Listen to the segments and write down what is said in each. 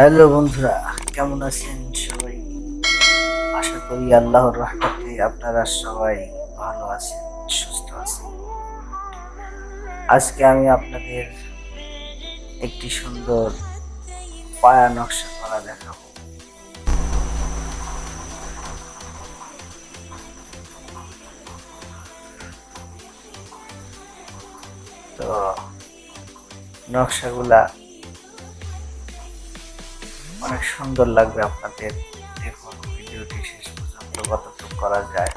Hello বন্ধুরা, কেমন আছেন সবাই? আশা করি আল্লাহর রহমতে আপনারা সবাই ভালো আছেন, সুস্থ আছেন। আজকে আমি আপনাদের একটি সুন্দর পায়া নকশা করা দেখাবো। তো, নকশাগুলা অনেক সুন্দর লাগবে আপনাদের। দেখুন, ভিডিওটি শেষ পর্যন্ত কতটুকু করা যায়।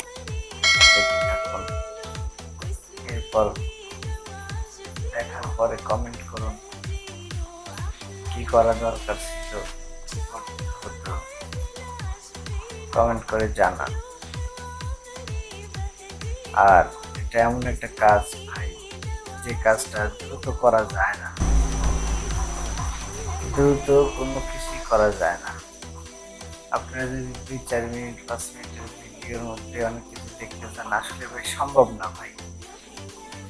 এরপর দেখার পরে কমেন্ট করুন। কি করা দরকার ছিল? কমেন্ট করে জানান। আর এটা এমন একটা কাজ ভাই, যে কাজটা দ্রুত করা যায় না। দ্রুত কোনো কিছুই করা যায় না। আপনারা যদি দুই, চার মিনিট, পাঁচ মিনিটের ভিডিওর মধ্যে অনেক কিছু দেখতে চান আসলে ভাই সম্ভব না ভাই।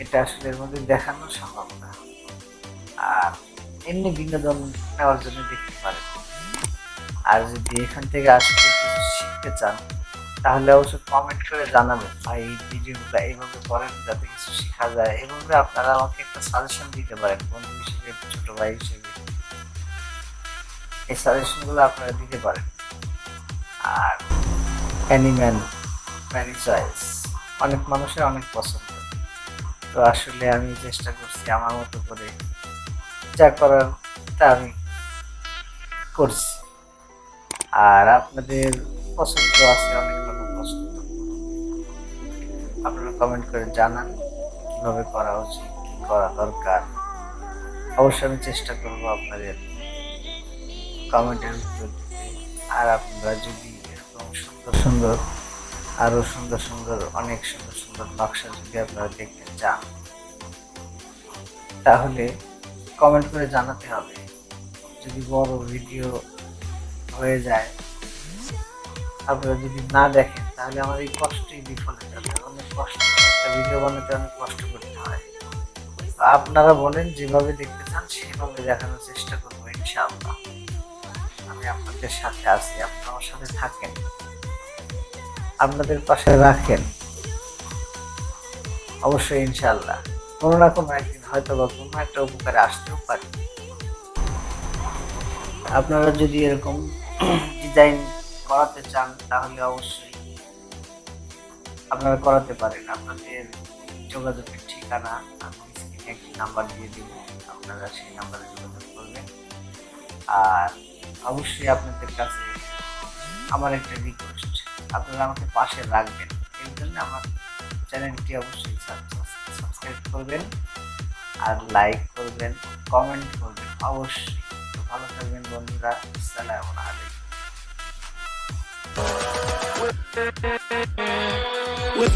এটা আসলে এর মধ্যে দেখানো সম্ভব না। আর এমনি বিনোদন নেওয়ার জন্য দেখতে পারেন। আর যদি এখান থেকে আসলে কিছু শিখতে চান, তাহলে অবশ্যই কমেন্ট করে জানাবেন, ভাই, এই ভিডিওগুলো এইভাবে করেন যাতে কিছু শেখা যায়। এইভাবে আপনারা আমাকে একটা সাজেশন দিতে পারেন, বন্ধু হিসেবে, ছোট ভাই হিসেবে। এই সাজেশনগুলো আপনারা দিতে পারেন। আর অ্যানিম্যাল ম্যারি চয়েস অনেক মানুষের অনেক পছন্দ। তো আসলে আমি চেষ্টা করছি আমার মতো করে যা করার তা আমি করছি। আর আপনাদের পছন্দ আছে, অনেক রকম পছন্দ। আপনারা কমেন্ট করে জানান, কীভাবে করা উচিত, কি করা দরকার। অবশ্যই আমি চেষ্টা করব আপনাদের কমেন্টের উত্তর আর আপনারা যদি এরকম সুন্দর সুন্দর, আরও সুন্দর সুন্দর, অনেক সুন্দর সুন্দর নকশা যদি আপনারা দেখতে চান, তাহলে কমেন্ট করে জানাতে হবে। যদি বড় ভিডিও হয়ে যায়, আপনারা যদি না দেখেন, তাহলে আমার এই কষ্টই বিফলে যাবে। অনেক কষ্ট, একটা ভিডিও বানাতে অনেক কষ্ট করতে হয়। আপনারা বলেন, যেভাবে দেখতে চান, সেভাবে দেখানোর চেষ্টা করব, ইনশাআল্লাহ। আমি আপনাদের সাথে আছি আপনারা আমার সাথে থাকেন। আপনাদের পাশে রাখেন। অবশ্যই ইনশাআল্লাহ। কোনো না কোনো একদিন হয়তো বা কোনো একটা উপকারে আসতেও পারে। আপনারা যদি এরকম ডিজাইন করাতে চান, তাহলে অবশ্যই আপনারা করাতে পারেন। আপনাদের যোগাযোগের ঠিকানা, আমি স্ক্রিনে একটি নাম্বার দিয়ে দিব। আপনারা সেই নাম্বারে যোগাযোগ করবেন। আর অবশ্যই আপনাদের কাছে আমার একটা রিকোয়েস্ট আপনারা আমাকে পাশে রাখবেন। এর জন্য আমার চ্যানেলটি অবশ্যই সাবস্ক্রাইব করবেন আর লাইক করবেন কমেন্ট করবেন। অবশ্যই। ভালো থাকবেন বন্ধুরা। আসসালামু আলাইকুম। With